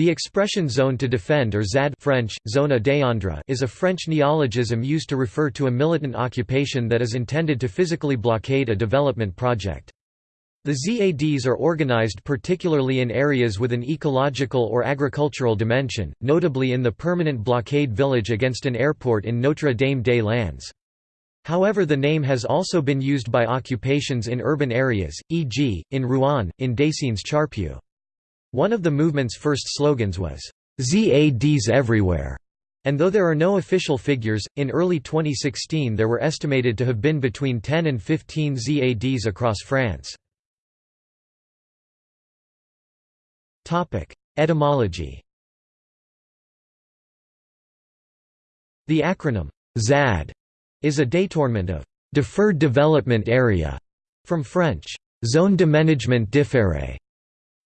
The expression zone to defend or ZAD French, défendre is a French neologism used to refer to a militant occupation that is intended to physically blockade a development project. The ZADs are organized particularly in areas with an ecological or agricultural dimension, notably in the permanent blockade village against an airport in Notre-Dame-des-Landes. However the name has also been used by occupations in urban areas, e.g., in Rouen, in Décines Charpieu. One of the movement's first slogans was, "'ZADs everywhere' and though there are no official figures, in early 2016 there were estimated to have been between 10 and 15 ZADs across France. Etymology. The acronym ZAD is a détournement of deferred development area from French zone d'aménagement différé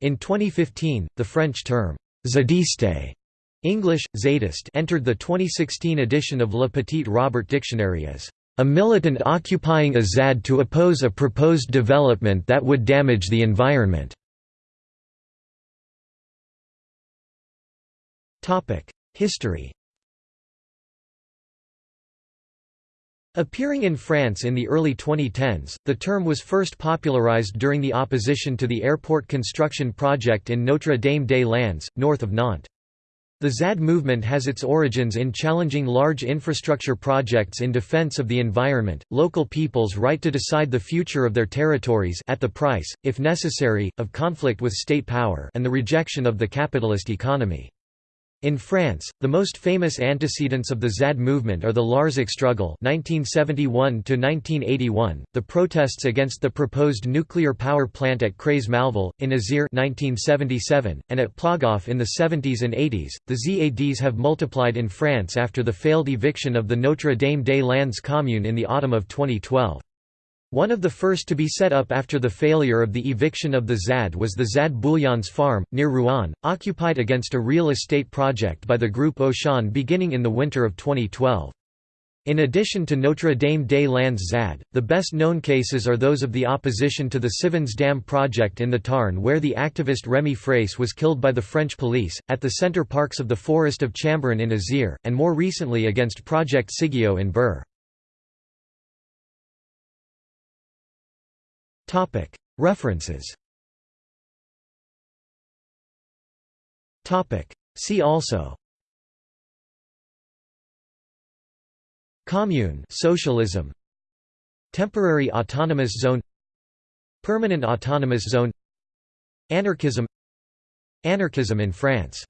in 2015, the French term, zadiste English, zadist entered the 2016 edition of Le Petit Robert Dictionary as a militant occupying a ZAD to oppose a proposed development that would damage the environment. History Appearing in France in the early 2010s, the term was first popularized during the opposition to the airport construction project in Notre-Dame-des-Landes, north of Nantes. The ZAD movement has its origins in challenging large infrastructure projects in defense of the environment, local people's right to decide the future of their territories at the price, if necessary, of conflict with state power and the rejection of the capitalist economy. In France, the most famous antecedents of the ZAD movement are the Larzac struggle 1971 the protests against the proposed nuclear power plant at Creys-Malville, in Isère 1977, and at Plogoff in the 70s and 80s. The ZADs have multiplied in France after the failed eviction of the Notre-Dame-des-Landes commune in the autumn of 2012. One of the first to be set up after the failure of the eviction of the ZAD was the ZAD Bouillons farm, near Rouen, occupied against a real estate project by the group Auchan beginning in the winter of 2012. In addition to Notre-Dame-des-Landes ZAD, the best-known cases are those of the opposition to the Sivens Dam project in the Tarn where the activist Rémi Fraisse was killed by the French police, at the Center Parcs of the forest of Chambaran in Isère, and more recently against Project Cigéo in Bure. References. See also. Commune socialism. Temporary autonomous zone. Permanent autonomous zone. Anarchism. Anarchism in France